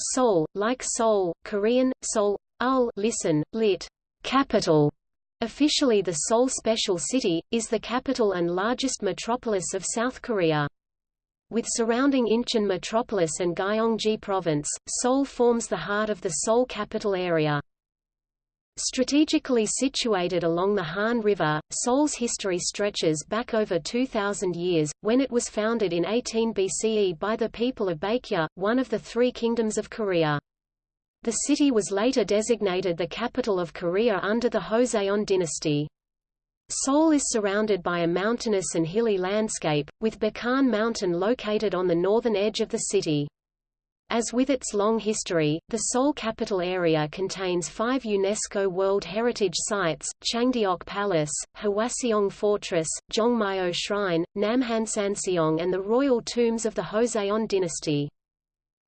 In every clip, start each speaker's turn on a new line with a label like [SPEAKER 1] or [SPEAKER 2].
[SPEAKER 1] Seoul, like Seoul, Korean, Seoul, ul listen, lit. Capital. Officially the Seoul Special City, is the capital and largest metropolis of South Korea. With surrounding Incheon metropolis and Gyeonggi province, Seoul forms the heart of the Seoul capital area. Strategically situated along the Han River, Seoul's history stretches back over 2,000 years, when it was founded in 18 BCE by the people of Baekje, one of the three kingdoms of Korea. The city was later designated the capital of Korea under the Joseon dynasty. Seoul is surrounded by a mountainous and hilly landscape, with Bukhan Mountain located on the northern edge of the city. As with its long history, the Seoul capital area contains five UNESCO World Heritage Sites, Changdeok Palace, Hwaseong Fortress, Jongmyo Shrine, Namhansanseong and the royal tombs of the Joseon dynasty.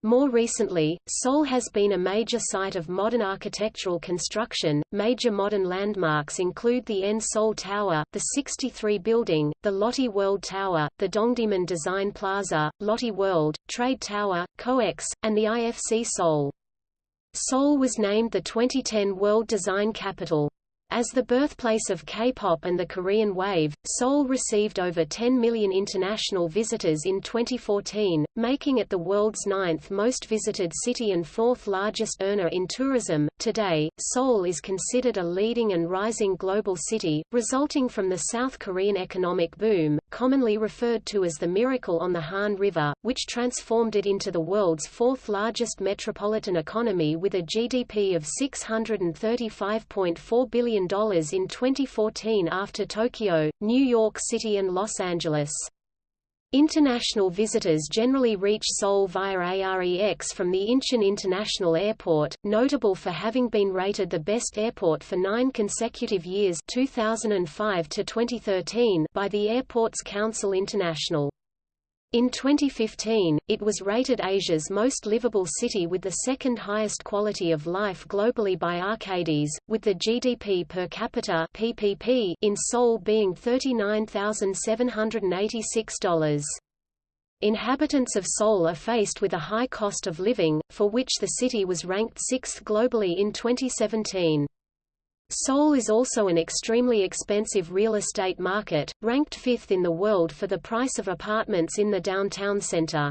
[SPEAKER 1] More recently, Seoul has been a major site of modern architectural construction. Major modern landmarks include the N Seoul Tower, the 63 building, the Lotte World Tower, the Dongdaemun Design Plaza, Lotte World, Trade Tower, COEX, and the IFC Seoul. Seoul was named the 2010 World Design Capital. As the birthplace of K-pop and the Korean wave, Seoul received over 10 million international visitors in 2014, making it the world's ninth most visited city and fourth largest earner in tourism. Today, Seoul is considered a leading and rising global city, resulting from the South Korean economic boom, commonly referred to as the Miracle on the Han River, which transformed it into the world's fourth largest metropolitan economy with a GDP of $635.4 billion in 2014 after Tokyo, New York City and Los Angeles. International visitors generally reach Seoul via AREX from the Incheon International Airport, notable for having been rated the best airport for nine consecutive years 2005 to 2013 by the Airports Council International. In 2015, it was rated Asia's most livable city with the second highest quality of life globally by Arcadis, with the GDP per capita PPP in Seoul being $39,786. Inhabitants of Seoul are faced with a high cost of living, for which the city was ranked sixth globally in 2017. Seoul is also an extremely expensive real estate market, ranked fifth in the world for the price of apartments in the downtown center.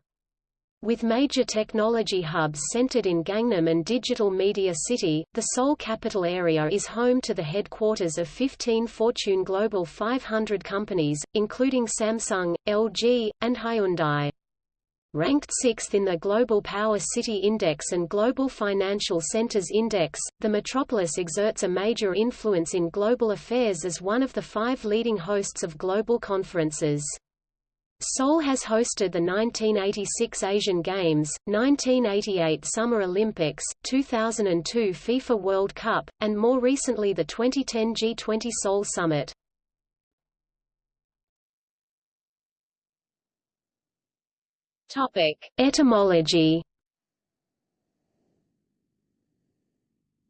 [SPEAKER 1] With major technology hubs centered in Gangnam and Digital Media City, the Seoul capital area is home to the headquarters of 15 Fortune Global 500 companies, including Samsung, LG, and Hyundai. Ranked sixth in the Global Power City Index and Global Financial Centers Index, the metropolis exerts a major influence in global affairs as one of the five leading hosts of global conferences. Seoul has hosted the 1986 Asian Games, 1988 Summer Olympics, 2002 FIFA World Cup, and more recently the 2010 G20 Seoul Summit.
[SPEAKER 2] Topic:
[SPEAKER 1] Etymology.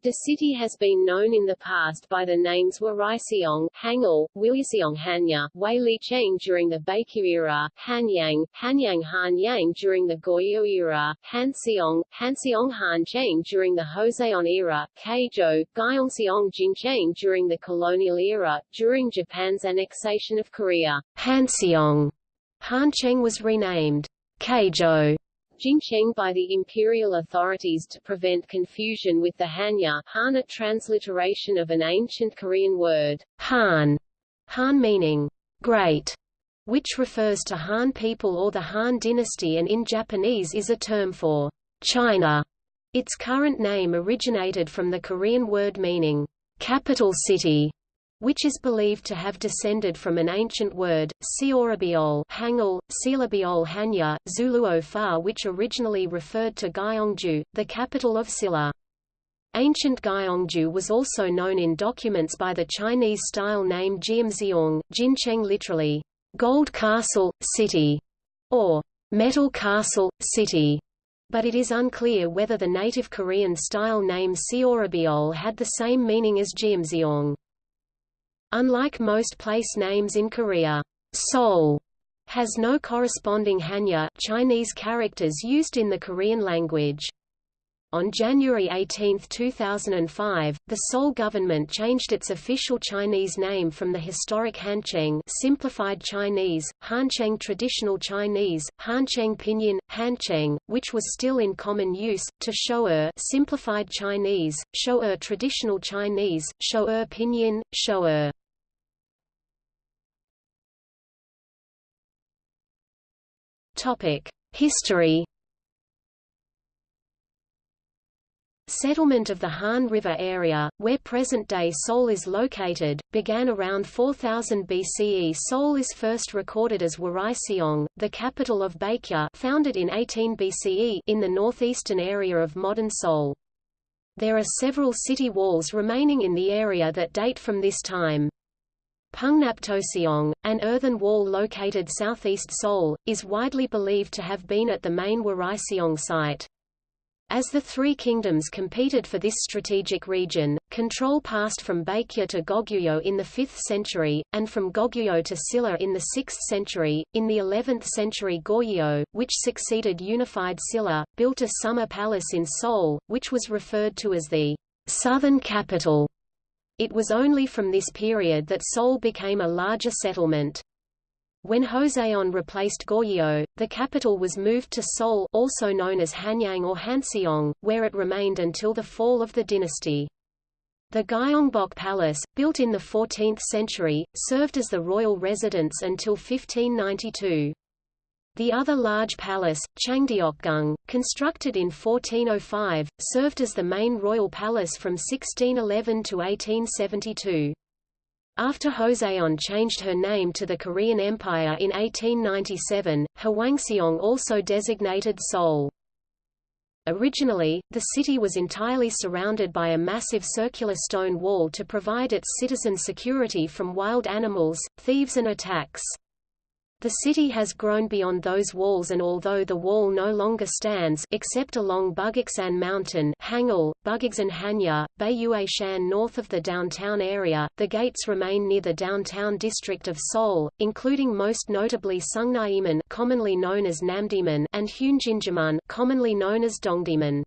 [SPEAKER 2] The city has been known in the past by the names Waraiseong, Hangul, Wilyseong Hanya, Wei Li Cheng during the Baekje era, Hanyang, Hanyang Han Yang during the Goryeo era, Hanseong, Hanseong Han Cheng during the Joseon era, Keijo, Gyeongseong Jincheng during the colonial era. During Japan's annexation of Korea,
[SPEAKER 1] Hanseong Hancheng was renamed Keijo
[SPEAKER 2] Jincheng by the imperial authorities to prevent confusion with the Hanya Han a transliteration of an ancient Korean word,
[SPEAKER 1] Han, Han meaning great, which refers to Han people or the Han dynasty and in Japanese is a term for China. Its current name originated from the Korean word meaning capital city, which is believed to have descended from an ancient word, Seorabiol Hangul, Silabiol Hanya, Zuluo Fa which originally referred to Gyeongju, the capital of Silla. Ancient Gyeongju was also known in documents by the Chinese-style name Jiamzeong, Jincheng literally, Gold Castle, City, or Metal Castle, City, but it is unclear whether the native Korean-style name Seorabiol had the same meaning as Jiamzeong. Unlike most place names in Korea, Seoul has no corresponding Hanja Chinese characters used in the Korean language. On January 18, 2005, the Seoul government changed its official Chinese name from the historic Hancheng simplified Chinese, Hancheng traditional Chinese, Hancheng pinyin, Hancheng, which was still in common use, to Shou'er simplified Chinese, Shou'er traditional Chinese, Shou'er pinyin, Shou'er. History Settlement of the Han River area, where present-day Seoul is located, began around 4000 BCE. Seoul is first recorded as Wariseong, the capital of Baekje founded in 18 BCE in the northeastern area of modern Seoul. There are several city walls remaining in the area that date from this time. Pungnaptoseong, an earthen wall located southeast Seoul, is widely believed to have been at the main Wariseong site. As the three kingdoms competed for this strategic region, control passed from Baekje to Goguryeo in the 5th century, and from Goguryeo to Silla in the 6th century. In the 11th century Goryeo, which succeeded unified Silla, built a summer palace in Seoul, which was referred to as the southern capital. It was only from this period that Seoul became a larger settlement. When Joseon replaced Goryeo, the capital was moved to Seoul also known as Hanyang or Hanseong, where it remained until the fall of the dynasty. The Gyeongbok Palace, built in the 14th century, served as the royal residence until 1592. The other large palace, Changdeokgung, constructed in 1405, served as the main royal palace from 1611 to 1872. After Joseon changed her name to the Korean Empire in 1897, Hwangseong also designated Seoul. Originally, the city was entirely surrounded by a massive circular stone wall to provide its citizen security from wild animals, thieves and attacks. The city has grown beyond those walls and although the wall no longer stands except along Bugaksan Mountain Hangul, Bugaksan Hanya, Baiyuashan north of the downtown area, the gates remain near the downtown district of Seoul, including most notably Sungnyemun commonly known as Namdaemun and Heunginjimun commonly known as Dongdaemun.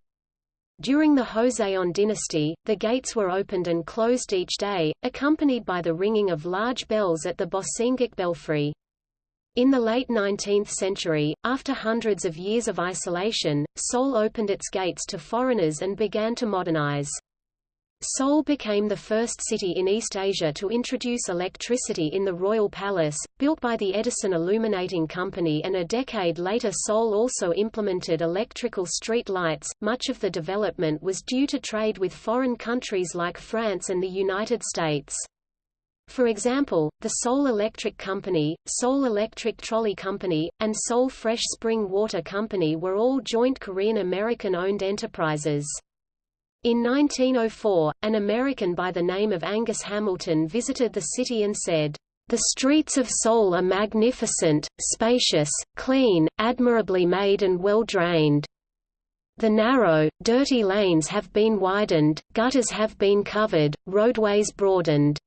[SPEAKER 1] During the Joseon dynasty, the gates were opened and closed each day, accompanied by the ringing of large bells at the Bosingak belfry. In the late 19th century, after hundreds of years of isolation, Seoul opened its gates to foreigners and began to modernize. Seoul became the first city in East Asia to introduce electricity in the Royal Palace, built by the Edison Illuminating Company and a decade later Seoul also implemented electrical street lights. Much of the development was due to trade with foreign countries like France and the United States. For example, the Seoul Electric Company, Seoul Electric Trolley Company, and Seoul Fresh Spring Water Company were all joint Korean-American-owned enterprises. In 1904, an American by the name of Angus Hamilton visited the city and said, "...the streets of Seoul are magnificent, spacious, clean, admirably made and well drained. The narrow, dirty lanes have been widened, gutters have been covered, roadways broadened."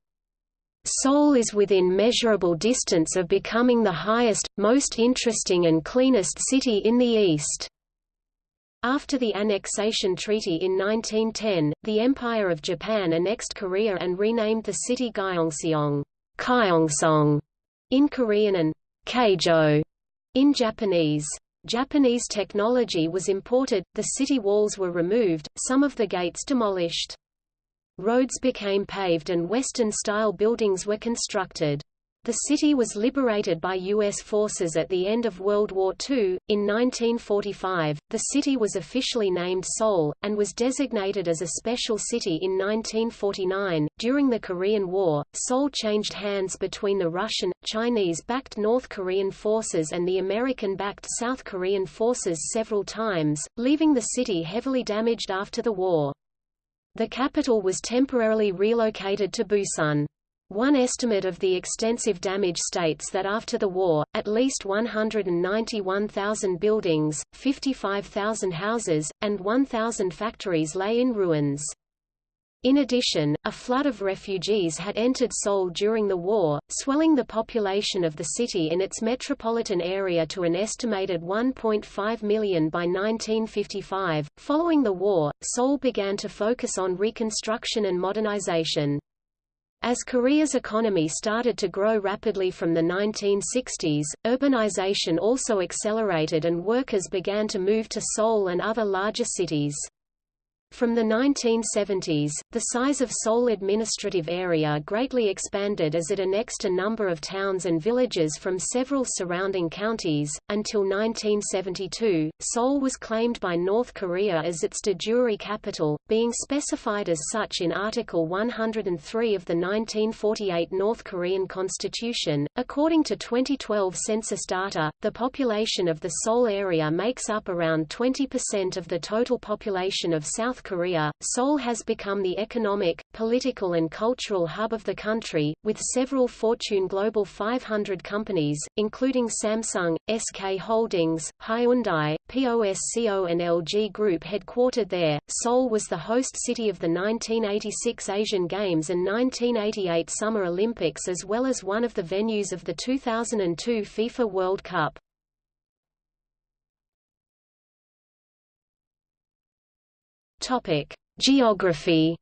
[SPEAKER 1] Seoul is within measurable distance of becoming the highest, most interesting and cleanest city in the East. After the annexation treaty in 1910, the Empire of Japan annexed Korea and renamed the city Gyeongseong Gyeongsong in Korean and Keijo in Japanese. Japanese technology was imported, the city walls were removed, some of the gates demolished. Roads became paved and Western-style buildings were constructed. The city was liberated by U.S. forces at the end of World War II. In 1945, the city was officially named Seoul, and was designated as a special city in 1949. During the Korean War, Seoul changed hands between the Russian, Chinese backed North Korean forces and the American backed South Korean forces several times, leaving the city heavily damaged after the war. The capital was temporarily relocated to Busan. One estimate of the extensive damage states that after the war, at least 191,000 buildings, 55,000 houses, and 1,000 factories lay in ruins. In addition, a flood of refugees had entered Seoul during the war, swelling the population of the city in its metropolitan area to an estimated 1.5 million by 1955. Following the war, Seoul began to focus on reconstruction and modernization. As Korea's economy started to grow rapidly from the 1960s, urbanization also accelerated and workers began to move to Seoul and other larger cities. From the 1970s, the size of Seoul administrative area greatly expanded as it annexed a number of towns and villages from several surrounding counties. Until 1972, Seoul was claimed by North Korea as its de jure capital, being specified as such in Article 103 of the 1948 North Korean Constitution. According to 2012 census data, the population of the Seoul area makes up around 20% of the total population of South Korea, Seoul has become the economic, political and cultural hub of the country, with several Fortune Global 500 companies, including Samsung, SK Holdings, Hyundai, POSCO and LG Group headquartered there. Seoul was the host city of the 1986 Asian Games and 1988 Summer Olympics as well as one of the venues of the 2002 FIFA World Cup. Topic: Geography.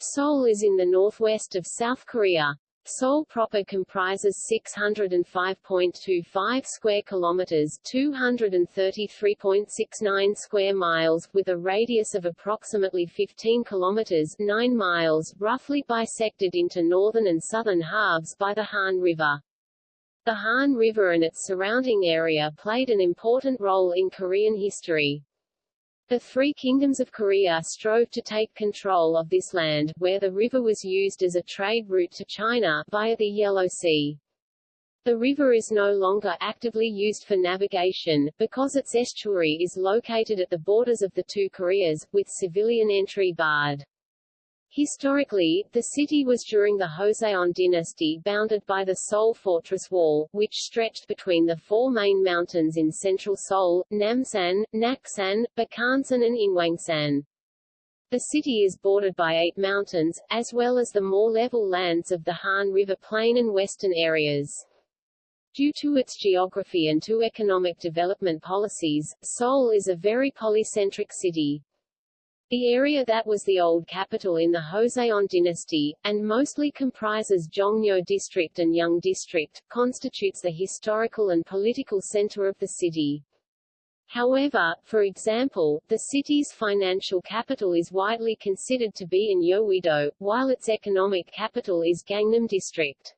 [SPEAKER 2] Seoul is in the northwest of South Korea. Seoul proper comprises 605.25 square kilometers, 233.69 square miles, with a radius of approximately 15 kilometers, 9 miles, roughly bisected into northern and southern halves by the Han River. The Han River and its surrounding area played an important role in Korean history. The three kingdoms of Korea strove to take control of this land, where the river was used as a trade route to China, via the Yellow Sea. The river is no longer actively used for navigation, because its estuary is located at the borders of the two Koreas, with civilian entry barred. Historically, the city was during the Joseon dynasty bounded by the Seoul Fortress Wall, which stretched between the four main mountains in central Seoul, Namsan, Naksan, Bakhansan and Inwangsan. The city is bordered by eight mountains, as well as the more level lands of the Han River Plain and western areas. Due to its geography and to economic development policies, Seoul is a very polycentric city. The area that was the old capital in the Joseon dynasty, and mostly comprises Jongno district and Young district, constitutes the historical and political center of the city. However, for example, the city's financial capital is widely considered to be in Yeouido, while its economic capital is Gangnam district.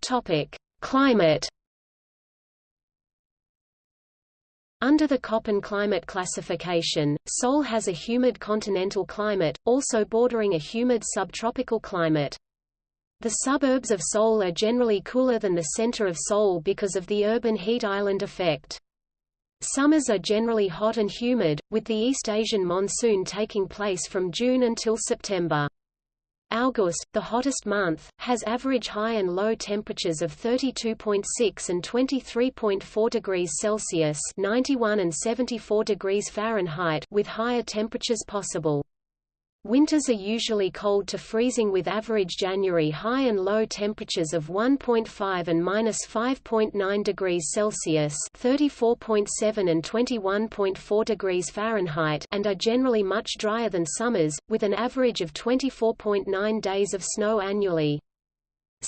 [SPEAKER 1] Topic. Climate Under the Köppen climate classification, Seoul has a humid continental climate, also bordering a humid subtropical climate. The suburbs of Seoul are generally cooler than the center of Seoul because of the urban heat island effect. Summers are generally hot and humid, with the East Asian monsoon taking place from June until September. August, the hottest month, has average high and low temperatures of 32.6 and 23.4 degrees Celsius 91 and 74 degrees Fahrenheit with higher temperatures possible. Winters are usually cold to freezing with average January high and low temperatures of 1.5 and minus 5.9 degrees Celsius (34.7 and 21.4 degrees Fahrenheit) and are generally much drier than summers, with an average of 24.9 days of snow annually.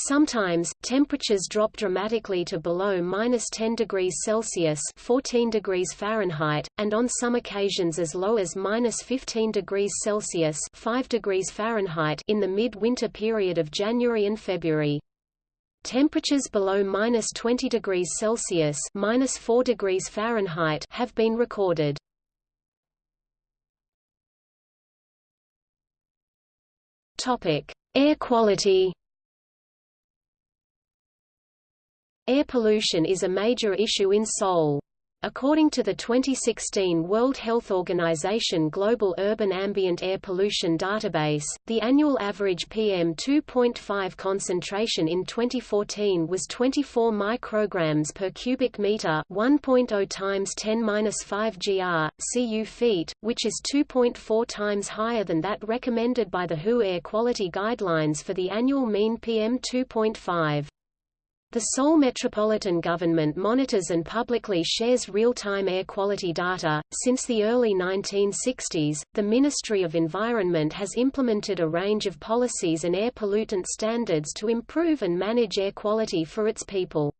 [SPEAKER 1] Sometimes, temperatures drop dramatically to below minus 10 degrees Celsius 14 degrees Fahrenheit, and on some occasions as low as minus 15 degrees Celsius 5 degrees Fahrenheit in the mid-winter period of January and February. Temperatures below minus 20 degrees Celsius minus 4 degrees Fahrenheit have been recorded. Topic: Air quality. Air pollution is a major issue in Seoul.
[SPEAKER 2] According to the 2016 World Health Organization Global Urban Ambient Air Pollution Database, the annual average PM2.5 concentration in 2014 was 24 micrograms per cubic meter, 1.0 times 10^-5 gr. cu feet, which is 2.4 times higher than that recommended by the WHO Air Quality Guidelines for the annual mean PM2.5. The Seoul Metropolitan Government monitors and publicly shares real-time air quality data. Since the early 1960s, the Ministry of Environment has implemented a range of policies and air pollutant standards to improve and manage air quality for its people.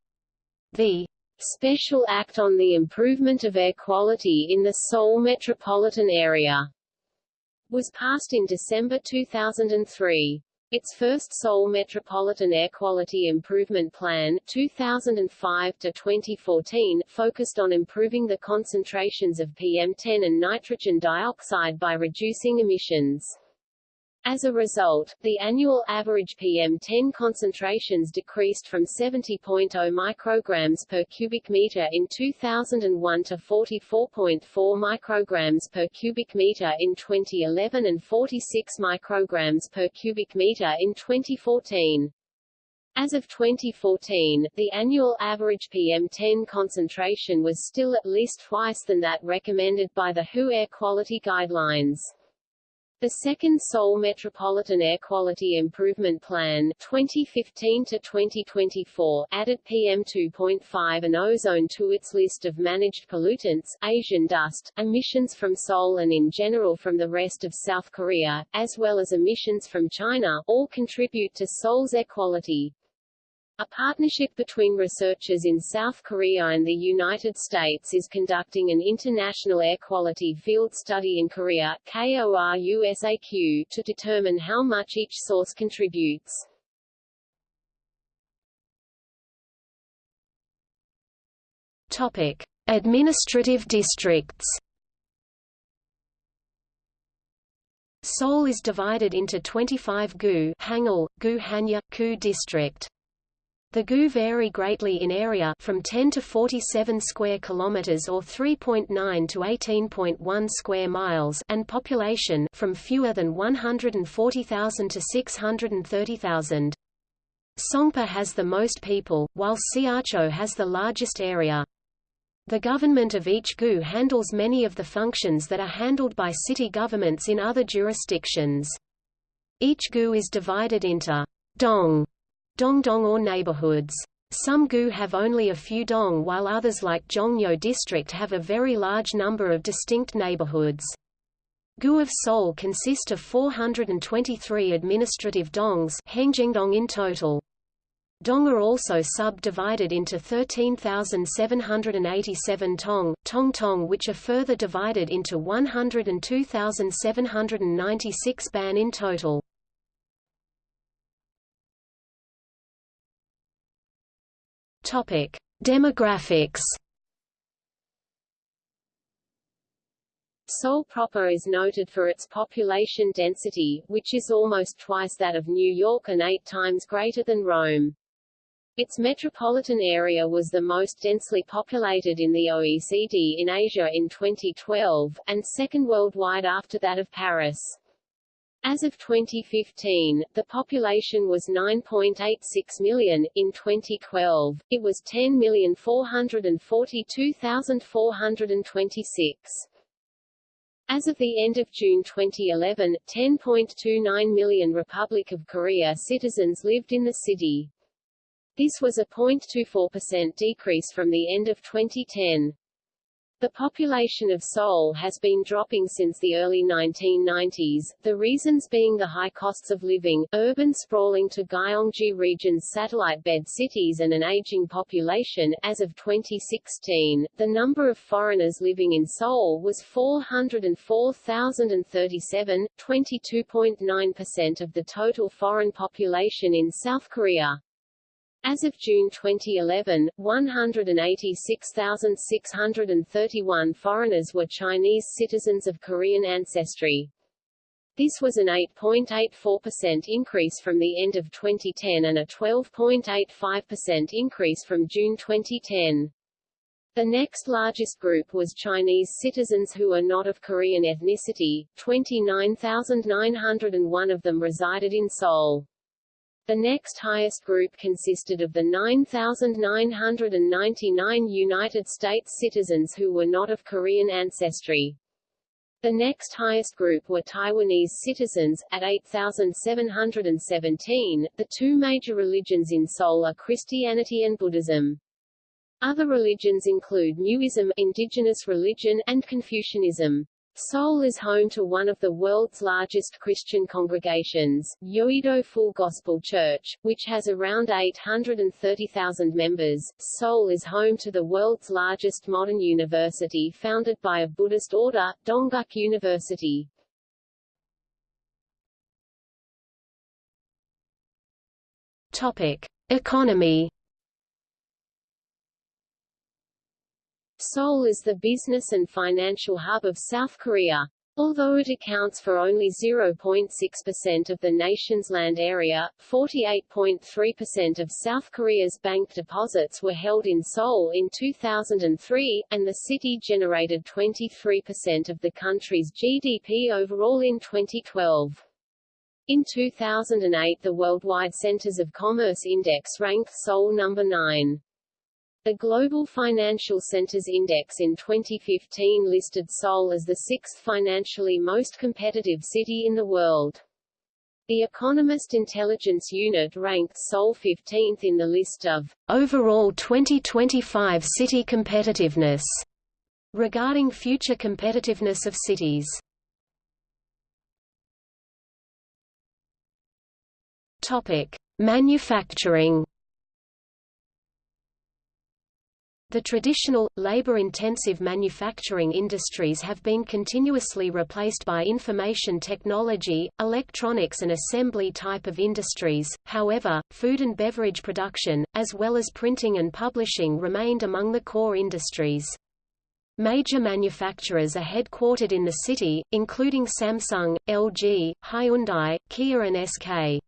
[SPEAKER 2] The Special Act on the Improvement of Air Quality in the Seoul Metropolitan Area was passed in December 2003. Its first Seoul Metropolitan Air Quality Improvement Plan 2005-2014 focused on improving the concentrations of PM10 and nitrogen dioxide by reducing emissions. As a result, the annual average PM10 concentrations decreased from 70.0 micrograms per cubic meter in 2001 to 44.4 micrograms per cubic meter in 2011 and 46 micrograms per cubic meter in 2014. As of 2014, the annual average PM10 concentration was still at least twice than that recommended by the WHO Air Quality Guidelines. The second Seoul Metropolitan Air Quality Improvement Plan 2015-2024 added PM2.5 and ozone to its list of managed pollutants Asian dust, emissions from Seoul and in general from the rest of South Korea, as well as emissions from China, all contribute to Seoul's air quality. A partnership between researchers in South Korea and the United States is conducting an international air quality field study in Korea KORUSAQ, to determine how much each source contributes.
[SPEAKER 1] Topic: Administrative districts.
[SPEAKER 2] Seoul is divided into 25 gu Hangul, gu Hanya, ku district. The gu vary greatly in area from 10 to 47 square kilometers or 3.9 to 18.1 square miles and population from fewer than 140,000 to 630,000. Songpa has the most people, while Seocho has the largest area. The government of each gu handles many of the functions that are handled by city governments in other jurisdictions. Each gu is divided into dong dongdong or neighborhoods. Some gu have only a few dong while others like Jongno district have a very large number of distinct neighborhoods. Gu of Seoul consist of 423 administrative dongs in total. Dong are also subdivided into 13,787 tong, tong tong which are further divided into 102,796 ban in total.
[SPEAKER 1] Topic: Demographics.
[SPEAKER 2] Seoul proper is noted for its population density, which is almost twice that of New York and eight times greater than Rome. Its metropolitan area was the most densely populated in the OECD in Asia in 2012, and second worldwide after that of Paris. As of 2015, the population was 9.86 million. In 2012, it was 10,442,426. As of the end of June 2011, 10.29 million Republic of Korea citizens lived in the city. This was a 0.24% decrease from the end of 2010. The population of Seoul has been dropping since the early 1990s, the reasons being the high costs of living, urban sprawling to Gyeonggi region's satellite bed cities and an aging population. As of 2016, the number of foreigners living in Seoul was 404,037, 22.9% of the total foreign population in South Korea. As of June 2011, 186,631 foreigners were Chinese citizens of Korean ancestry. This was an 8.84% increase from the end of 2010 and a 12.85% increase from June 2010. The next largest group was Chinese citizens who are not of Korean ethnicity, 29,901 of them resided in Seoul. The next highest group consisted of the 9,999 United States citizens who were not of Korean ancestry. The next highest group were Taiwanese citizens, at 8,717. The two major religions in Seoul are Christianity and Buddhism. Other religions include Muism indigenous religion, and Confucianism. Seoul is home to one of the world's largest Christian congregations, Yoido Full Gospel Church, which has around 830,000 members. Seoul is home to the world's largest modern university founded by a Buddhist order, Dongguk University.
[SPEAKER 1] Topic: Economy
[SPEAKER 2] Seoul is the business and financial hub of South Korea. Although it accounts for only 0.6% of the nation's land area, 48.3% of South Korea's bank deposits were held in Seoul in 2003, and the city generated 23% of the country's GDP overall in 2012. In 2008 the Worldwide Centers of Commerce Index ranked Seoul number 9. The Global Financial Centers Index in 2015 listed Seoul as the sixth financially most competitive city in the world. The Economist Intelligence Unit ranked Seoul 15th in the list of
[SPEAKER 1] overall 2025 city competitiveness regarding future competitiveness of cities. Topic: Manufacturing The traditional, labor-intensive manufacturing industries have been continuously replaced by information technology, electronics and assembly type of industries, however, food and beverage production, as well as printing and publishing remained among the core industries. Major manufacturers are headquartered in the city, including Samsung, LG, Hyundai, Kia and SK.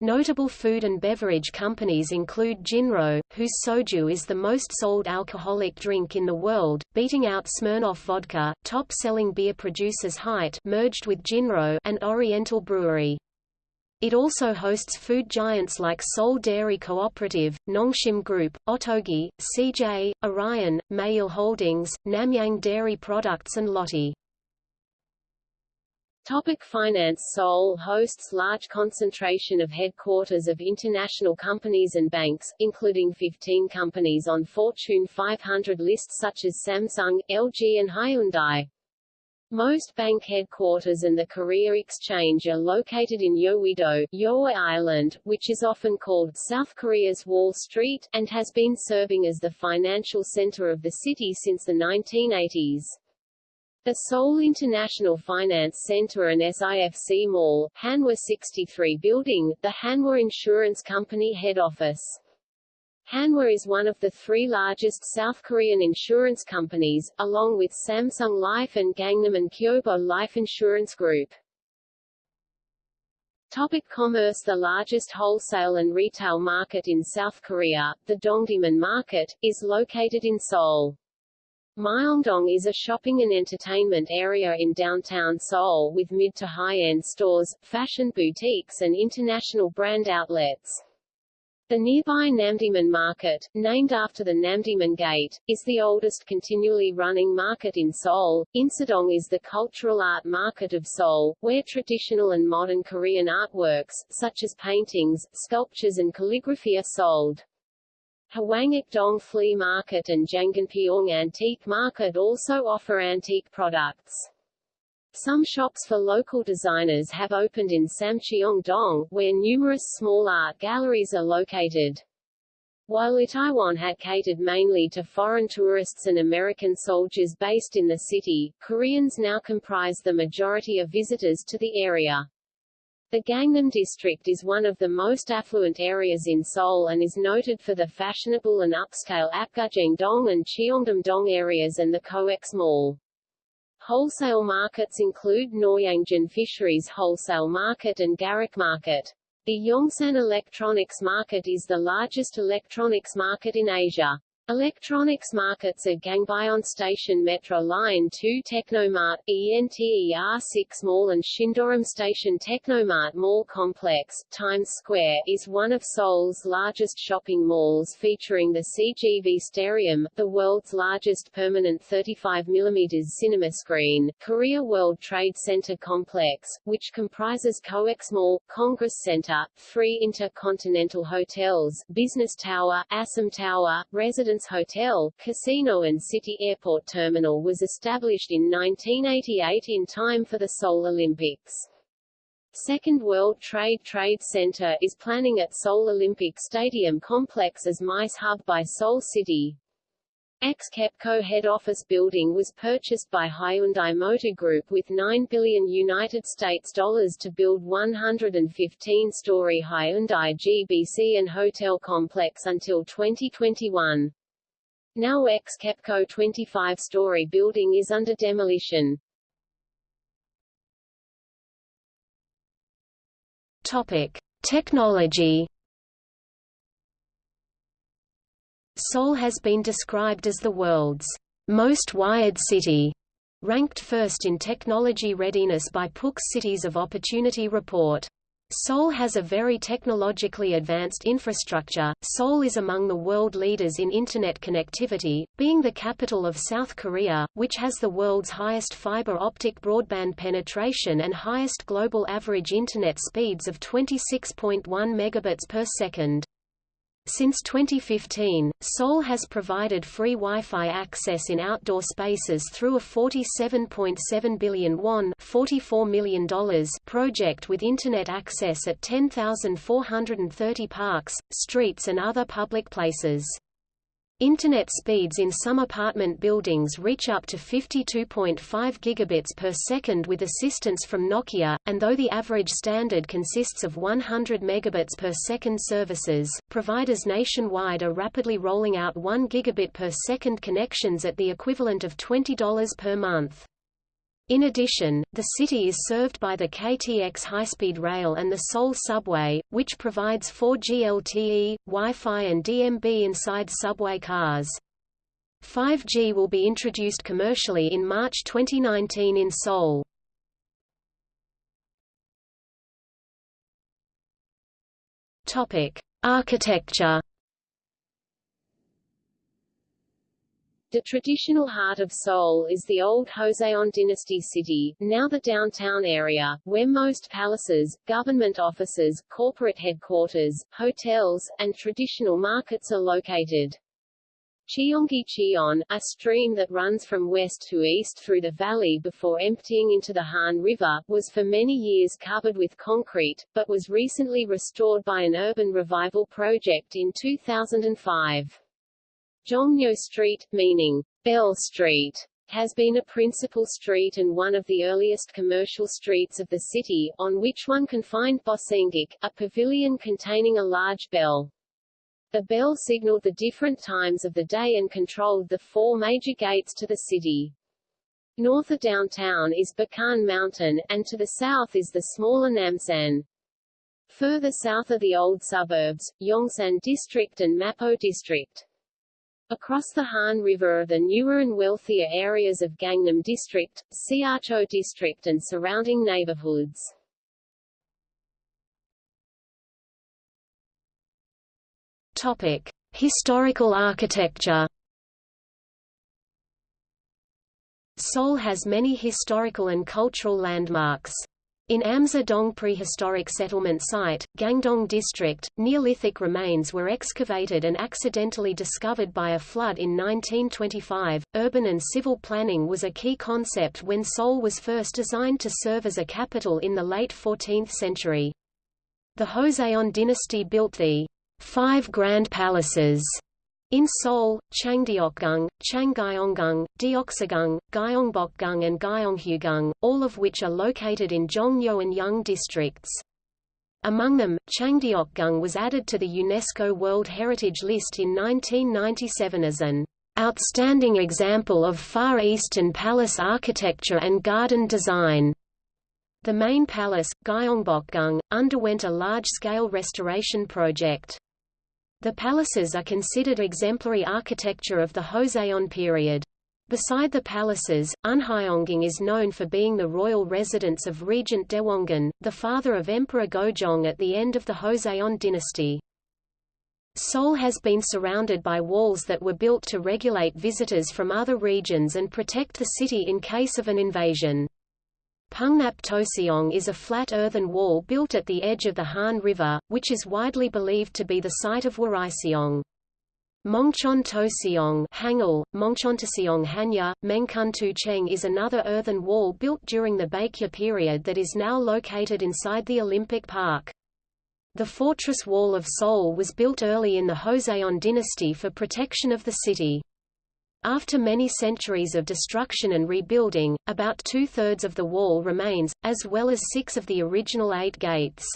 [SPEAKER 1] Notable food and beverage companies include Jinro, whose soju is the most sold alcoholic drink in the world, beating out Smirnoff vodka, top-selling beer producers Hite merged with Jinro and Oriental Brewery. It also hosts food giants like Seoul Dairy Cooperative, Nongshim Group, Ottogi, CJ, Orion, Maeil Holdings, Namyang Dairy Products and Lotte.
[SPEAKER 2] Topic finance Seoul hosts large concentration of headquarters of international companies and banks, including 15 companies on Fortune 500 lists such as Samsung, LG and Hyundai. Most bank headquarters and the Korea Exchange are located in Yeouido, Yeohwa Island, which is often called South Korea's Wall Street, and has been serving as the financial center of the city since the 1980s. The Seoul International Finance Center and SIFC Mall, Hanwha 63 building, the Hanwha Insurance Company head office. Hanwha is one of the three largest South Korean insurance companies, along with Samsung Life and Gangnam and Kyobo Life Insurance Group. Topic commerce The largest wholesale and retail market in South Korea, the Dongdaemun Market, is located in Seoul. Myeongdong is a shopping and entertainment area in downtown Seoul with mid to high-end stores, fashion boutiques and international brand outlets. The nearby Namdaemun Market, named after the Namdaemun Gate, is the oldest continually running market in Seoul. Insadong is the cultural art market of Seoul, where traditional and modern Korean artworks, such as paintings, sculptures and calligraphy are sold. Hwanghak-dong Flea Market and Janganpyeong Antique Market also offer antique products. Some shops for local designers have opened in Samcheong-dong, where numerous small art galleries are located. While Itaewon had catered mainly to foreign tourists and American soldiers based in the city, Koreans now comprise the majority of visitors to the area. The Gangnam district is one of the most affluent areas in Seoul and is noted for the fashionable and upscale Apgujeong-dong and Cheongdam-dong areas and the COEX Mall. Wholesale markets include Noryangjin Fisheries Wholesale Market and Garak Market. The Yongsan Electronics Market is the largest electronics market in Asia. Electronics markets at Gangbyeon Station Metro Line 2 Technomart, ENTER6 Mall and Sindorim Station Technomart Mall Complex, Times Square, is one of Seoul's largest shopping malls featuring the CGV Starium, the world's largest permanent 35mm cinema screen, Korea World Trade Center Complex, which comprises COEX Mall, Congress Center, three intercontinental hotels, Business Tower, ASEM Tower, Residence Hotel, Casino and City Airport Terminal was established in 1988 in time for the Seoul Olympics. Second World Trade Trade Center is planning at Seoul Olympic Stadium complex as MICE Hub by Seoul City. Ex-KEPCO head office building was purchased by Hyundai Motor Group with 9 billion United States dollars to build 115-story Hyundai GBC and hotel complex until 2021. Now ex-KEPCO 25-story building is under demolition.
[SPEAKER 1] Topic: Technology. Seoul has been described as the world's most wired city, ranked first in technology readiness by Puch's Cities of Opportunity report. Seoul has a very technologically advanced infrastructure. Seoul is among the world leaders in Internet connectivity, being the capital of South Korea, which has the world's highest fiber optic broadband penetration and highest global average Internet speeds of 26.1 megabits per second. Since 2015, Seoul has provided free Wi-Fi access in outdoor spaces through a 47.7 billion won $44 million project with Internet access at 10,430 parks, streets and other public places. Internet speeds in some apartment buildings reach up to 52.5 gigabits per second with assistance from Nokia, and though the average standard consists of 100 megabits per second services, providers nationwide are rapidly rolling out 1 gigabit per second connections at the equivalent of $20 per month. In addition, the city is served by the KTX high-speed rail and the Seoul subway, which provides 4G LTE, Wi-Fi and DMB inside subway cars. 5G will be introduced commercially in March 2019 in Seoul. Topic: Architecture
[SPEAKER 2] The traditional heart of Seoul is the old Joseon dynasty city, now the downtown area, where most palaces, government offices, corporate headquarters, hotels, and traditional markets are located. Cheonggye-cheon, a stream that runs from west to east through the valley before emptying into the Han River, was for many years covered with concrete, but was recently restored by an urban revival project in 2005. Jongno Street, meaning Bell Street, has been a principal street and one of the earliest commercial streets of the city, on which one can find Bosingak, a pavilion containing a large bell. The bell signaled the different times of the day and controlled the four major gates to the city. North of downtown is Bukhan Mountain, and to the south is the smaller Namsan. Further south are the old suburbs, Yongsan District and Mapo District. Across the Han River are the newer and wealthier areas of Gangnam District, Seocho District and surrounding neighborhoods.
[SPEAKER 1] Topic: Historical architecture. Seoul has many historical and cultural landmarks. In Amsa-dong prehistoric settlement site, Gangdong district, Neolithic remains were excavated and accidentally discovered by a flood in 1925. Urban and civil planning was a key concept when Seoul was first designed to serve as a capital in the late 14th century. The Joseon dynasty built the Five Grand Palaces in Seoul, Changdeokgung, Changgyeonggung, Deoksugung, Gyeongbokgung and Gyeonghuigung, all of which are located in Jongno and Yeong districts. Among them, Changdeokgung was added to the UNESCO World Heritage List in 1997 as an outstanding example of Far Eastern palace architecture and garden design. The main palace, Gyeongbokgung, underwent a large-scale restoration project. The palaces are considered exemplary architecture of the Joseon period. Beside the palaces, Unhyeongung is known for being the royal residence of Regent Daewongun, the father of Emperor Gojong at the end of the Joseon dynasty. Seoul has been surrounded by walls that were built to regulate visitors from other regions and protect the city in case of an invasion. Pungnap Toseong is a flat earthen wall built at the edge of the Han River, which is widely believed to be the site of Wariseong. Mongchon Toseong Hangul, Mongchontoseong Hanya, Mengkuntu Cheng is another earthen wall built during the Baekje period that is now located inside the Olympic Park. The fortress wall of Seoul was built early in the Joseon dynasty for protection of the city. After many centuries of destruction and rebuilding, about two-thirds of the wall remains, as well as six of the original eight gates.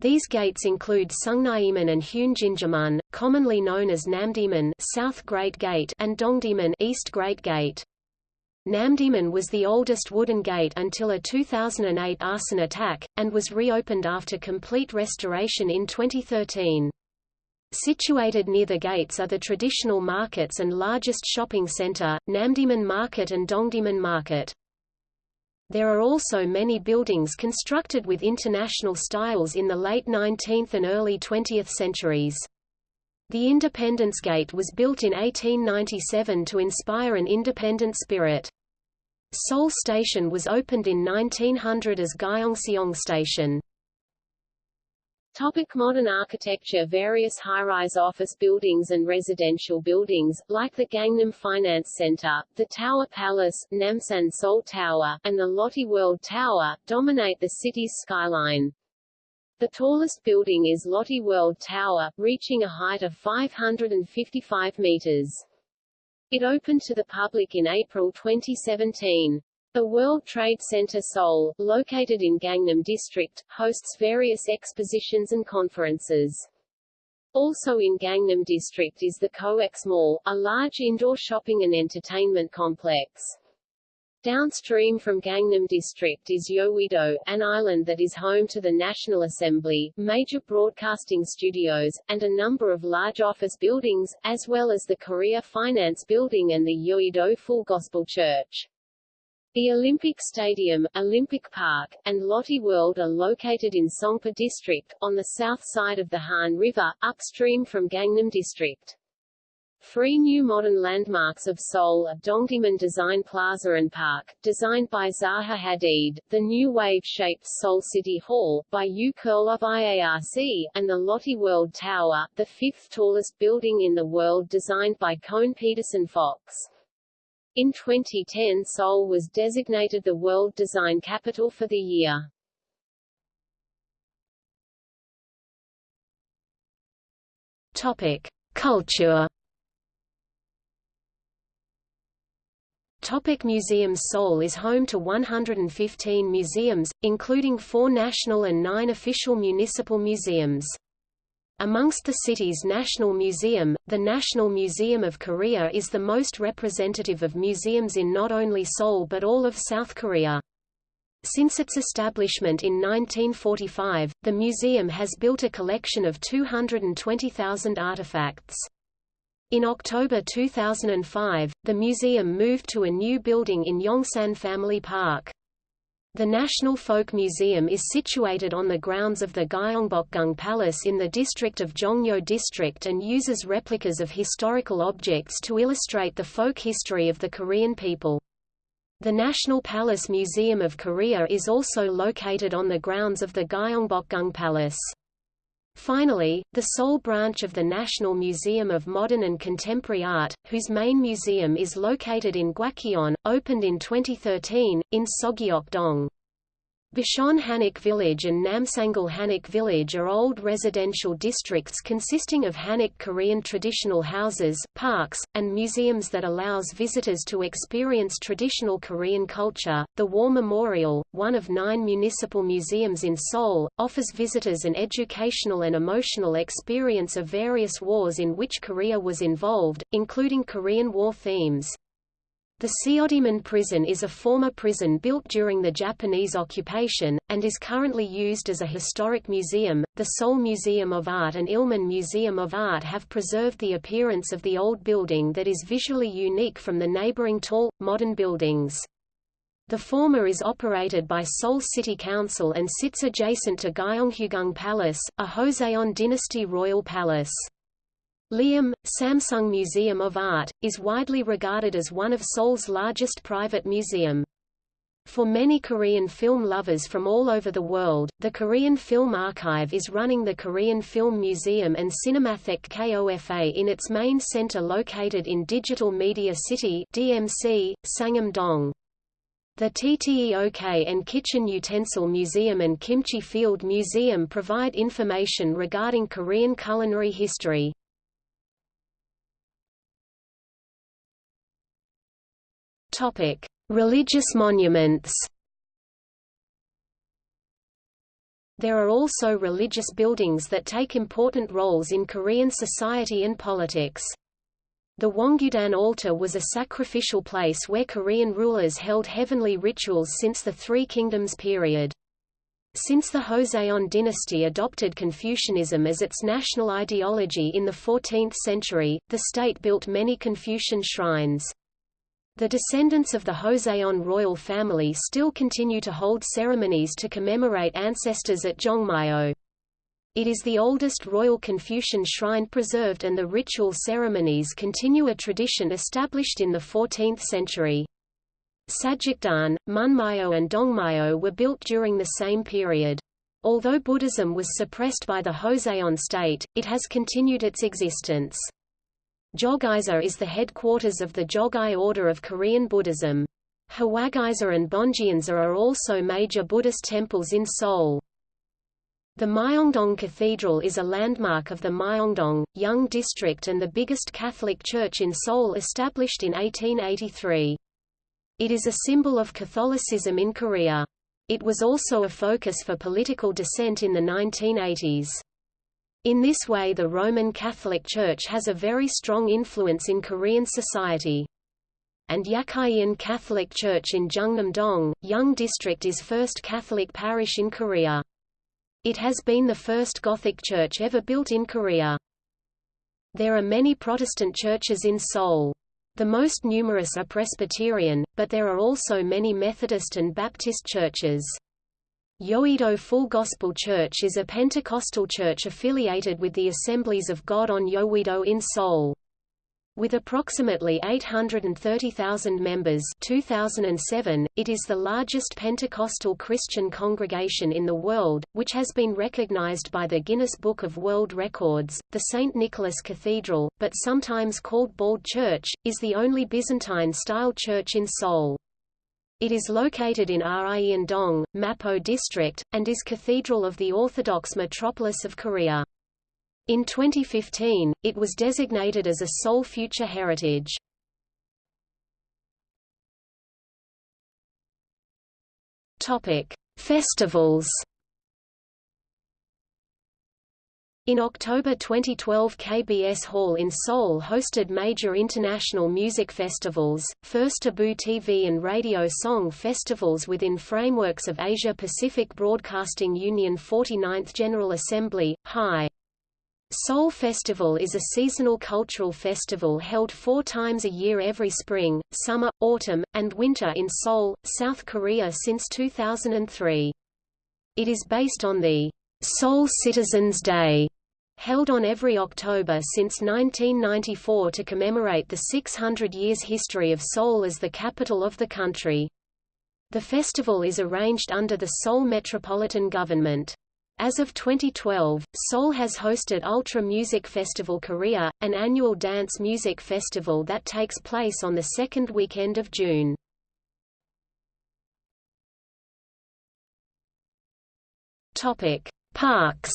[SPEAKER 1] These gates include Sungnyemun and Heunginjimun, commonly known as Namdaemun South Great Gate and Dongdaemun East Great Gate. Namdaemun was the oldest wooden gate until a 2008 arson attack, and was reopened after complete restoration in 2013. Situated near the gates are the traditional markets and largest shopping center, Namdaemun Market and Dongdaemun Market. There are also many buildings constructed with international styles in the late 19th and early 20th centuries. The Independence Gate was built in 1897 to inspire an independent spirit. Seoul Station was opened in 1900 as Gyeongseong Station.
[SPEAKER 2] Topic modern architecture Various high-rise office buildings and residential buildings, like the Gangnam Finance Center, the Tower Palace, Namsan Seoul Tower, and the Lotte World Tower, dominate the city's skyline. The tallest building is Lotte World Tower, reaching a height of 555 meters. It opened to the public in April 2017. The World Trade Center Seoul, located in Gangnam District, hosts various expositions and conferences. Also in Gangnam District is the COEX Mall, a large indoor shopping and entertainment complex. Downstream from Gangnam District is Yeouido, an island that is home to the National Assembly, major broadcasting studios, and a number of large office buildings, as well as the Korea Finance Building and the Yeouido Full Gospel Church. The Olympic Stadium, Olympic Park, and Lotte World are located in Songpa District, on the south side of the Han River, upstream from Gangnam District. Three new modern landmarks of Seoul are Dongdaemun Design Plaza and Park, designed by Zaha Hadid, the new wave-shaped Seoul City Hall, by Yoo Kerl of IARC, and the Lotte World Tower, the fifth tallest building in the world designed by Kohn Pedersen Fox. In 2010 Seoul was designated the World Design Capital for the year.
[SPEAKER 1] Topic. Culture Topic museums Seoul is home to 115 museums, including four national and nine official municipal museums. Amongst the city's National Museum, the National Museum of Korea is the most representative of museums in not only Seoul but all of South Korea. Since its establishment in 1945, the museum has built a collection of 220,000 artifacts. In October 2005, the museum moved to a new building in Yongsan Family Park. The National Folk Museum is situated on the grounds of the Gyeongbokgung Palace in the district of Jongno District and uses replicas of historical objects to illustrate the folk history of the Korean people. The National Palace Museum of Korea is also located on the grounds of the Gyeongbokgung Palace. Finally, the Seoul branch of the National Museum of Modern and Contemporary Art, whose main museum is located in Gwacheon, opened in 2013, in Sogyeok-dong. Bukchon Hanok Village and Namsangol Hanok Village are old residential districts consisting of Hanok Korean traditional houses, parks, and museums that allows visitors to experience traditional Korean culture. The War Memorial, one of nine municipal museums in Seoul, offers visitors an educational and emotional experience of various wars in which Korea was involved, including Korean War themes. The Seodaemun prison is a former prison built during the Japanese occupation, and is currently used as a historic museum. The Seoul Museum of Art and Ilmin Museum of Art have preserved the appearance of the old building that is visually unique from the neighboring tall, modern buildings. The former is operated by Seoul City Council and sits adjacent to Gyeonghuigung Palace, a Joseon dynasty royal palace. Leeum, Samsung Museum of Art, is widely regarded as one of Seoul's largest private museum. For many Korean film lovers from all over the world, the Korean Film Archive is running the Korean Film Museum and Cinematheque KOFA in its main center located in Digital Media City DMC, Sangam-dong. The TTEOK and Kitchen Utensil Museum and Kimchi Field Museum provide information regarding Korean culinary history. Topic: Religious monuments. There are also religious buildings that take important roles in Korean society and politics. The Wongudan altar was a sacrificial place where Korean rulers held heavenly rituals since the Three Kingdoms period. Since the Joseon dynasty adopted Confucianism as its national ideology in the 14th century, the state built many Confucian shrines. The descendants of the Joseon royal family still continue to hold ceremonies to commemorate ancestors at Jongmyo. It is the oldest royal Confucian shrine preserved and the ritual ceremonies continue a tradition established in the 14th century. Sajikdan, Munmyo and Dongmyo were built during the same period. Although Buddhism was suppressed by the Joseon state, it has continued its existence. Jogyesa is the headquarters of the Jogye order of Korean Buddhism. Hwagyesa and Bongeunsa are also major Buddhist temples in Seoul. The Myeongdong Cathedral is a landmark of the Myeongdong, Young District and the biggest Catholic church in Seoul established in 1883. It is a symbol of Catholicism in Korea. It was also a focus for political dissent in the 1980s. In this way the Roman Catholic Church has a very strong influence in Korean society. And Yakhyeon Catholic Church in Jungnim-dong, Young District is first Catholic parish in Korea. It has been the first Gothic church ever built in Korea. There are many Protestant churches in Seoul. The most numerous are Presbyterian, but there are also many Methodist and Baptist churches. Yoido Full Gospel Church is a Pentecostal church affiliated with the Assemblies of God on Yoido in Seoul. With approximately 830,000 members 2007, it is the largest Pentecostal Christian congregation in the world, which has been recognized by the Guinness Book of World Records. The St. Nicholas Cathedral, but sometimes called Bald Church, is the only Byzantine-style church in Seoul. It is located in Ryeon-dong, Mapo District, and is cathedral of the Orthodox metropolis of Korea. In 2015, it was designated as a Seoul Future Heritage. Topic: Festivals In October 2012 KBS Hall in Seoul hosted major international music festivals, first Abu TV and radio song festivals within frameworks of Asia-Pacific Broadcasting Union 49th General Assembly, HI. Seoul Festival is a seasonal cultural festival held four times a year every spring, summer, autumn, and winter in Seoul, South Korea since 2003. It is based on the Seoul Citizens Day held on every October since 1994 to commemorate the 600 years history of Seoul as the capital of the country. The festival is arranged under the Seoul Metropolitan Government. As of 2012, Seoul has hosted Ultra Music Festival Korea, an annual dance music festival that takes place on the second weekend of June. Topic: Parks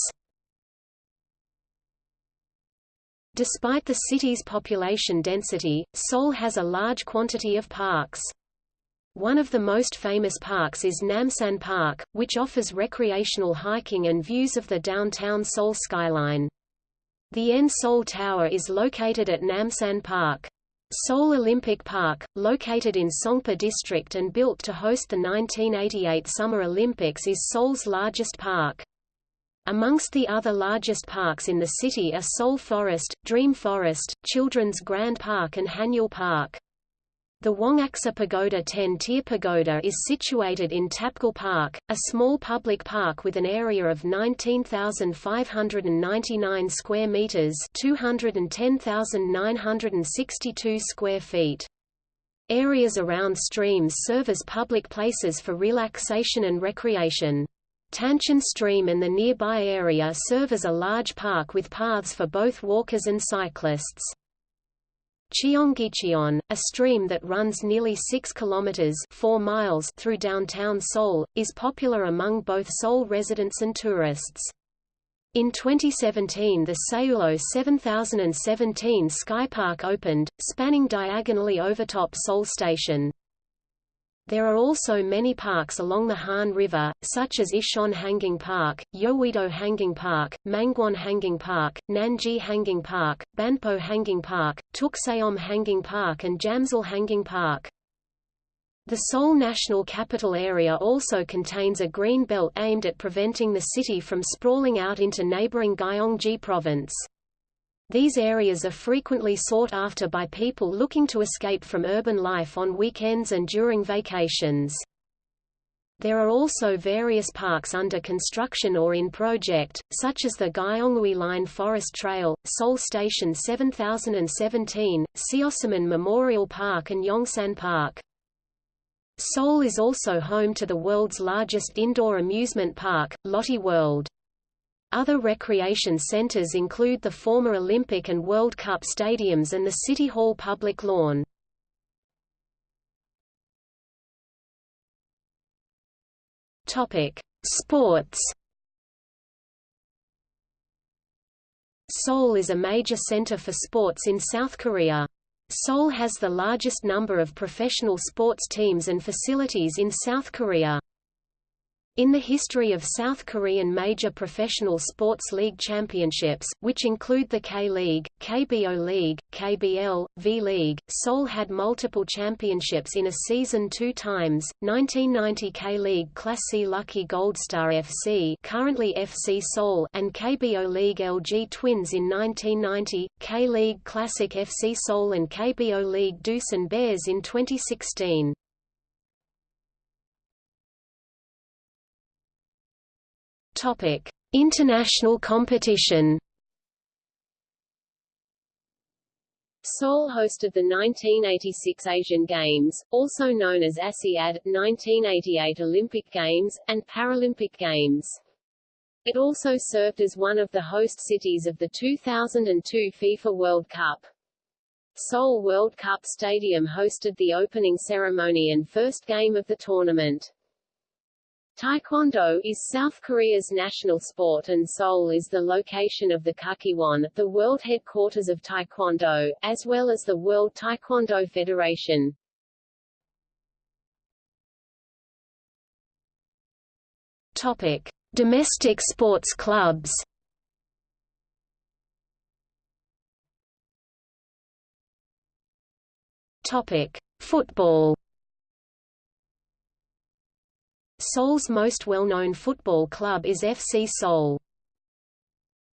[SPEAKER 1] Despite the city's population density, Seoul has a large quantity of parks. One of the most famous parks is Namsan Park, which offers recreational hiking and views of the downtown Seoul skyline. The N Seoul Tower is located at Namsan Park. Seoul Olympic Park, located in Songpa District and built to host the 1988 Summer Olympics is Seoul's largest park. Amongst the other largest parks in the city are Seoul Forest, Dream Forest, Children's Grand Park and Haneul Park. The Wongaksa Pagoda 10-tier pagoda is situated in Tapgol Park, a small public park with an area of 19,599 square meters, 210,962 square feet. Areas around streams serve as public places for relaxation and recreation. Tancheon Stream and the nearby area serve as a large park with paths for both walkers and cyclists. Cheonggyecheon, a stream that runs nearly 6 kilometers 4 miles through downtown Seoul, is popular among both Seoul residents and tourists. In 2017 the Seoullo 7017 Skypark opened, spanning diagonally overtop Seoul Station. There are also many parks along the Han River, such as Ichon Hangang Park, Yeouido Hangang Park, Mangwon Hangang Park, Nanji Hangang Park, Banpo Hangang Park, Ttukseom Hangang Park and Jamsil Hangang Park. The Seoul National Capital Area also contains a green belt aimed at preventing the city from sprawling out into neighboring Gyeonggi Province. These areas are frequently sought after by people looking to escape from urban life on weekends and during vacations. There are also various parks under construction or in project, such as the Gyeongui Line Forest Trail, Seoul Station 7017, Seosomun Memorial Park and Yongsan Park. Seoul is also home to the world's largest indoor amusement park, Lotte World. Other recreation centers include the former Olympic and World Cup stadiums and the City Hall public lawn. Topic: Sports. Seoul is a major center for sports in South Korea. Seoul has the largest number of professional sports teams and facilities in South Korea. In the history of South Korean major professional sports league championships, which include the K-League, KBO League, KBL, V-League, Seoul had multiple championships in a season two times, 1990 K-League Class C Lucky Goldstar FC currently FC Seoul and KBO League LG Twins in 1990, K-League Classic FC Seoul and KBO League Doosan Bears in 2016. Topic: International competition.
[SPEAKER 2] Seoul hosted the 1986 Asian Games, also known as ASIAD, 1988 Olympic Games, and Paralympic Games. It also served as one of the host cities of the 2002 FIFA World Cup. Seoul World Cup Stadium hosted the opening ceremony and first game of the tournament. Taekwondo is South Korea's national sport and Seoul is the location of the Kukkiwon, the world headquarters of Taekwondo, as well as the World Taekwondo Federation.
[SPEAKER 1] Topic: Domestic sports clubs. Topic: Football. Seoul's most well-known football club is FC Seoul.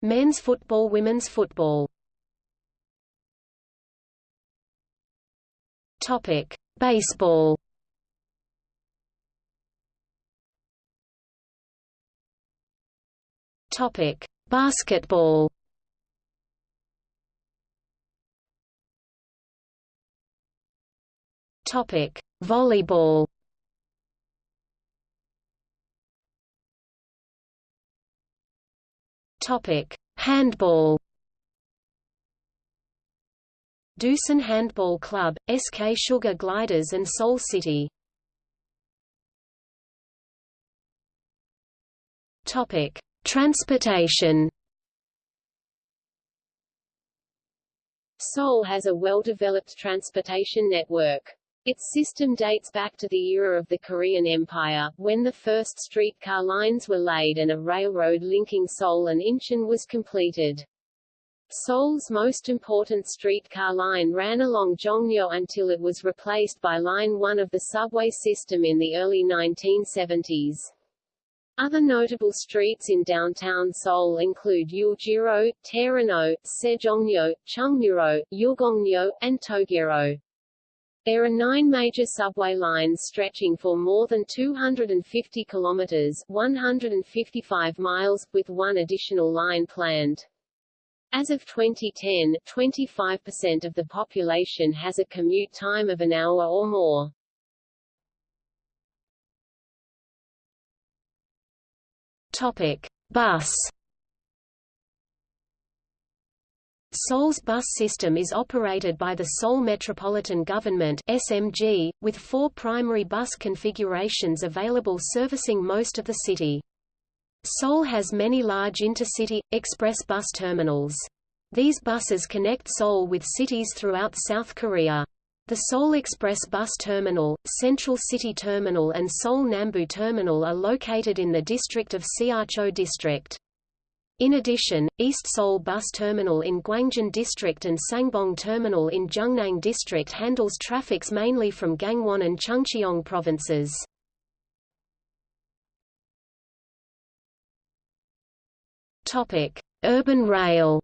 [SPEAKER 1] Men's football Women's football Topic: Baseball. Topic: Basketball. Topic: Volleyball. Topic: Handball. Doosan Handball Club, SK Sugar Gliders and Seoul City. Topic: Transportation.
[SPEAKER 2] Seoul has a well-developed transportation network. Its system dates back to the era of the Korean Empire, when the first streetcar lines were laid and a railroad linking Seoul and Incheon was completed. Seoul's most important streetcar line ran along Jongno until it was replaced by Line 1 of the subway system in the early 1970s. Other notable streets in downtown Seoul include Euljiro, Teheranno, Sejongno, Chungmuro, Yulgongno, and Toegyero. There are nine major subway lines stretching for more than 250 kilometers 155 miles, with one additional line planned. As of 2010, 25% of the population has a commute time of an hour or more.
[SPEAKER 1] Topic: Bus Seoul's bus system is operated by the Seoul Metropolitan Government SMG, with four primary bus configurations available servicing most of the city. Seoul has many large intercity, express bus terminals. These buses connect Seoul with cities throughout South Korea. The Seoul Express Bus Terminal, Central City Terminal and Seoul Nambu Terminal are located in the district of Seocho District. In addition, East Seoul Bus Terminal in Gwangjin District and Sangbong Terminal in Jungnang District handles traffics mainly from Gangwon and Chungcheong provinces. Urban rail.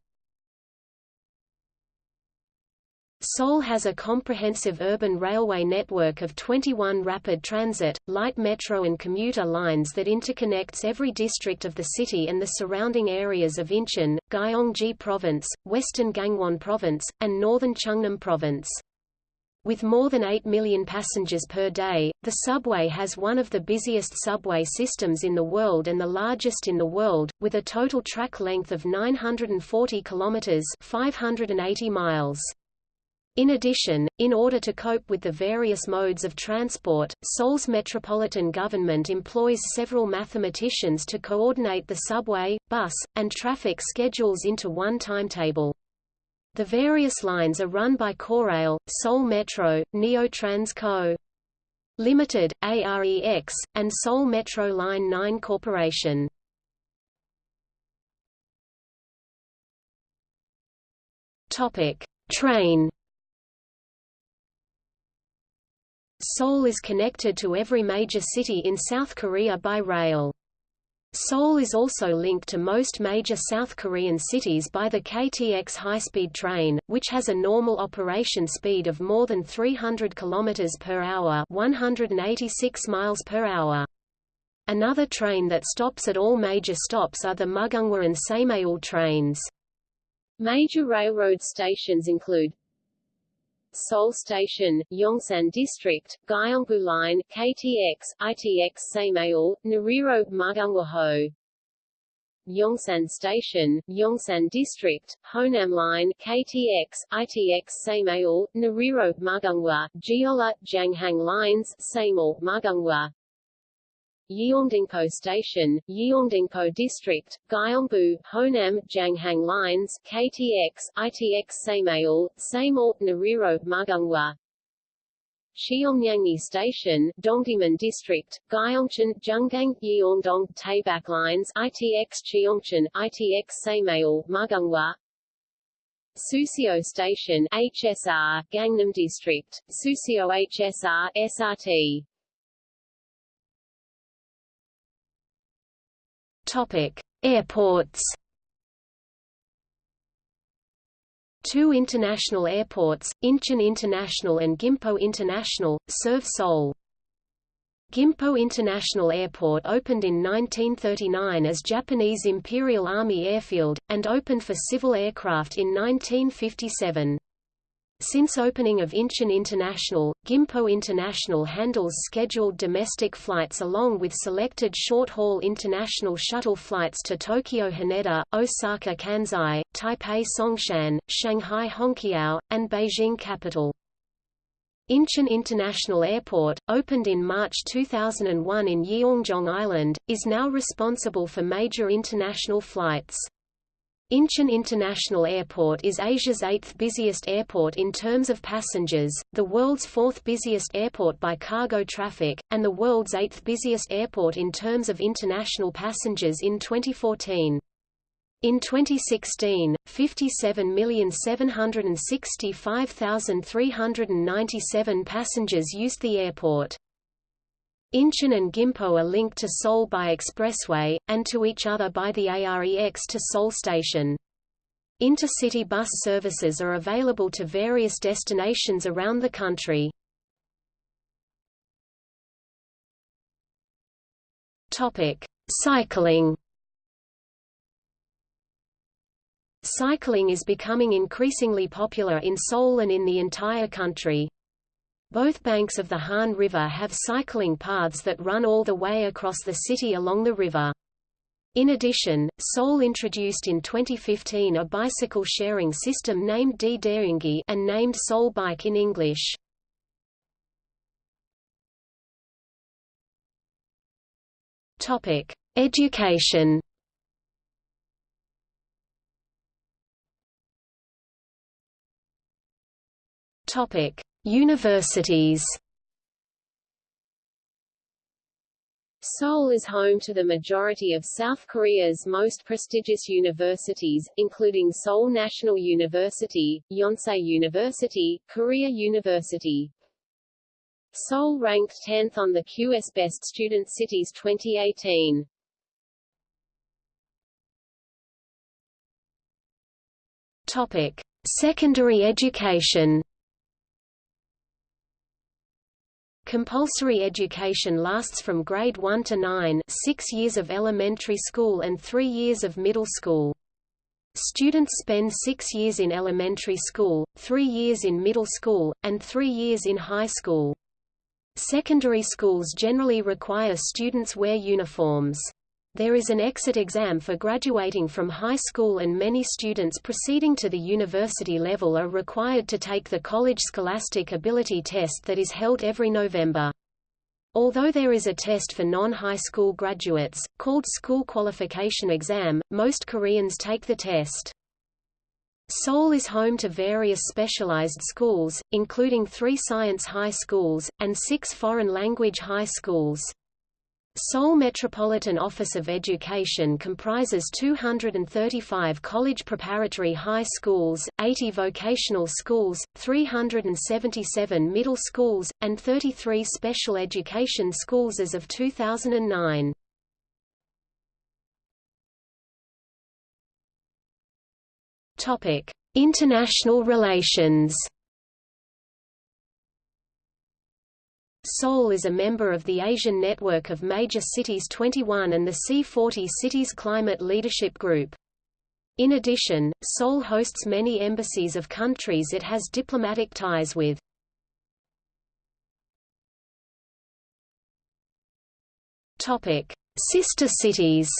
[SPEAKER 1] Seoul has a comprehensive urban railway network of 21 rapid transit, light metro and commuter lines that interconnects every district of the city and the surrounding areas of Incheon, Gyeonggi Province, Western Gangwon Province, and Northern Chungnam Province. With more than 8 million passengers per day, the subway has one of the busiest subway systems in the world and the largest in the world, with a total track length of 940 kilometers (580 miles). In addition, in order to cope with the various modes of transport, Seoul's metropolitan government employs several mathematicians to coordinate the subway, bus, and traffic schedules into one timetable. The various lines are run by Korail, Seoul Metro, Neo-Trans Co. Limited, AREX, and Seoul Metro Line 9 Corporation. Topic: Train Seoul is connected to every major city in South Korea by rail. Seoul is also linked to most major South Korean cities by the KTX high-speed train, which has a normal operation speed of more than 300 km per hour, 186 miles per hour. Another train that stops at all major stops are the Mugunghwa and Saemaeul trains.
[SPEAKER 2] Major railroad stations include Seoul Station, Yongsan District, Gyeongbu Line, KTX, ITX Saemaeul, Nuriro, Mugunghwa Yongsan Station, Yongsan District, Honam Line, KTX, ITX Saemaeul, Nuriro, Mugunghwa, Jeolla, Janghang Lines, Saemaeul, Mugunghwa Yeongdeungpo Station, Yeongdeungpo District, Gyeongbu, Honam, Janghang Lines, KTX, ITX Saemaeul, Saemaeul, Nuriro, Mugunghwa Cheongnyangni Station, Dongdaemun District, Gyeongcheon, Jungang, Yeongdong, Taebaek Lines, ITX Cheongcheon, ITX Saemaeul, Mugunghwa Suseo Station, HSR, Gangnam District, Suseo HSR, SRT
[SPEAKER 1] Topic: Airports. Two international airports, Incheon International and Gimpo International, serve Seoul. Gimpo International Airport opened in 1939 as Japanese Imperial Army Airfield, and opened for civil aircraft in 1957. Since opening of Incheon International, Gimpo International handles scheduled domestic flights along with selected short-haul international shuttle flights to Tokyo Haneda, Osaka Kansai, Taipei Songshan, Shanghai Hongqiao, and Beijing Capital. Incheon International Airport, opened in March 2001 in Yeongjong Island, is now responsible for major international flights. Incheon International Airport is Asia's eighth busiest airport in terms of passengers, the world's fourth busiest airport by cargo traffic, and the world's eighth busiest airport in terms of international passengers in 2014. In 2016, 57,765,397 passengers used the airport. Incheon and Gimpo are linked to Seoul by expressway, and to each other by the AREX to Seoul Station. Intercity bus services are available to various destinations around the country. Topic: Cycling. Cycling is becoming increasingly popular in Seoul and in the entire country. Both banks of the Han River have cycling paths that run all the way across the city along the river. In addition, Seoul introduced in 2015 a bicycle sharing system named Ttareungi and named Seoul Bike in English. Topic: Education. Topic: Universities.
[SPEAKER 2] Seoul is home to the majority of South Korea's most prestigious universities, including Seoul National University, Yonsei University, Korea University. Seoul ranked 10th on the QS Best Student Cities 2018.
[SPEAKER 1] Topic: Secondary education. Compulsory education lasts from grade 1 to 9 six years of elementary school and three years of middle school. Students spend six years in elementary school, three years in middle school, and three years in high school. Secondary schools generally require students wear uniforms. There is an exit exam for graduating from high school and many students proceeding to the university level are required to take the College Scholastic Ability Test that is held every November. Although there is a test for non-high school graduates, called School Qualification Exam, most Koreans take the test. Seoul is home to various specialized schools, including three science high schools, and six foreign language high schools. Seoul Metropolitan Office of Education comprises 235 college preparatory high schools, 80 vocational schools, 377 middle schools, and 33 special education schools as of 2009. Topic: International relations. Seoul is a member of the Asian Network of Major Cities 21 and the C40 Cities Climate Leadership Group. In addition, Seoul hosts many embassies of countries it has diplomatic ties with. Topic: Sister cities.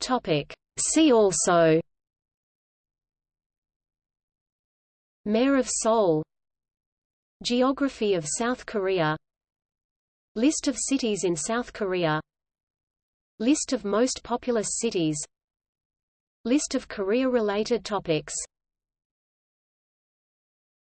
[SPEAKER 1] Topic: See also Mayor of Seoul Geography of South Korea List of cities in South Korea List of most populous cities List of Korea-related topics